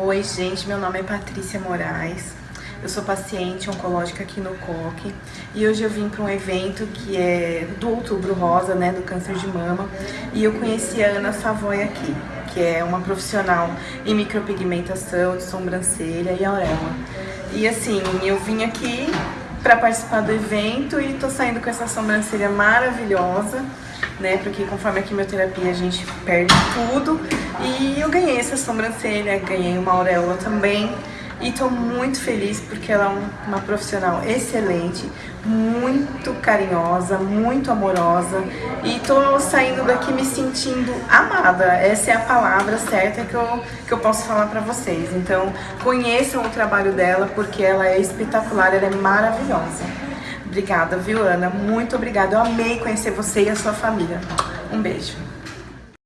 Oi, gente, meu nome é Patrícia Moraes. Eu sou paciente oncológica aqui no COC e hoje eu vim para um evento que é do Outubro Rosa, né, do câncer de mama, e eu conheci a Ana Savoy aqui, que é uma profissional em micropigmentação de sobrancelha e auréola. E assim, eu vim aqui para participar do evento e tô saindo com essa sobrancelha maravilhosa, né, porque conforme a quimioterapia a gente perde tudo, e eu ganhei essa sobrancelha, ganhei uma auréola também, e estou muito feliz porque ela é uma profissional excelente, muito carinhosa, muito amorosa e estou saindo daqui me sentindo amada. Essa é a palavra certa que eu, que eu posso falar para vocês. Então conheçam o trabalho dela porque ela é espetacular, ela é maravilhosa. Obrigada, viu, Ana? Muito obrigada. Eu amei conhecer você e a sua família. Um beijo.